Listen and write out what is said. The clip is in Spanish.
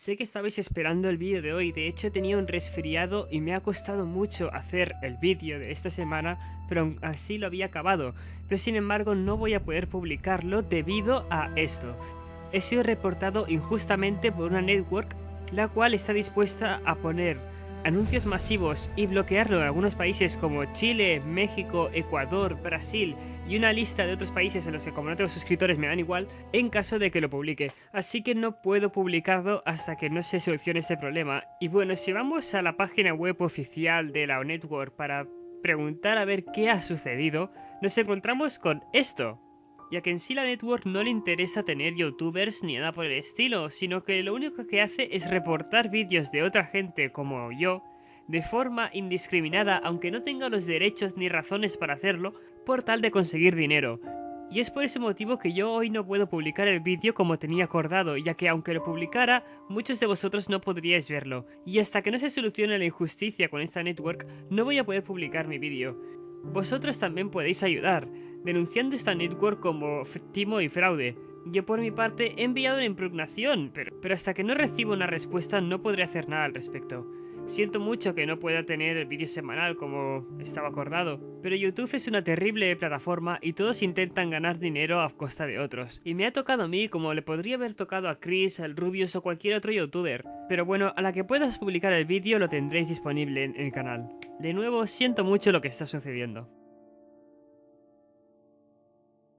Sé que estabais esperando el vídeo de hoy, de hecho tenía un resfriado y me ha costado mucho hacer el vídeo de esta semana, pero así lo había acabado. Pero sin embargo no voy a poder publicarlo debido a esto. He sido reportado injustamente por una network la cual está dispuesta a poner anuncios masivos y bloquearlo en algunos países como Chile, México, Ecuador, Brasil y una lista de otros países en los que como no tengo suscriptores me dan igual en caso de que lo publique. Así que no puedo publicarlo hasta que no se solucione este problema. Y bueno, si vamos a la página web oficial de la Network para preguntar a ver qué ha sucedido, nos encontramos con esto ya que en sí la network no le interesa tener youtubers ni nada por el estilo, sino que lo único que hace es reportar vídeos de otra gente como yo, de forma indiscriminada aunque no tenga los derechos ni razones para hacerlo, por tal de conseguir dinero. Y es por ese motivo que yo hoy no puedo publicar el vídeo como tenía acordado, ya que aunque lo publicara, muchos de vosotros no podríais verlo. Y hasta que no se solucione la injusticia con esta network, no voy a poder publicar mi vídeo. Vosotros también podéis ayudar, denunciando esta network como timo y fraude. Yo por mi parte he enviado una impugnación, pero, hasta que no reciba una respuesta no podré hacer nada al respecto. Siento mucho que no pueda tener el vídeo semanal como estaba acordado, pero YouTube es una terrible plataforma y todos intentan ganar dinero a costa de otros. Y me ha tocado a mí como le podría haber tocado a Chris, al Rubius o cualquier otro youtuber. Pero bueno, a la que puedas publicar el vídeo lo tendréis disponible en el canal. De nuevo, siento mucho lo que está sucediendo.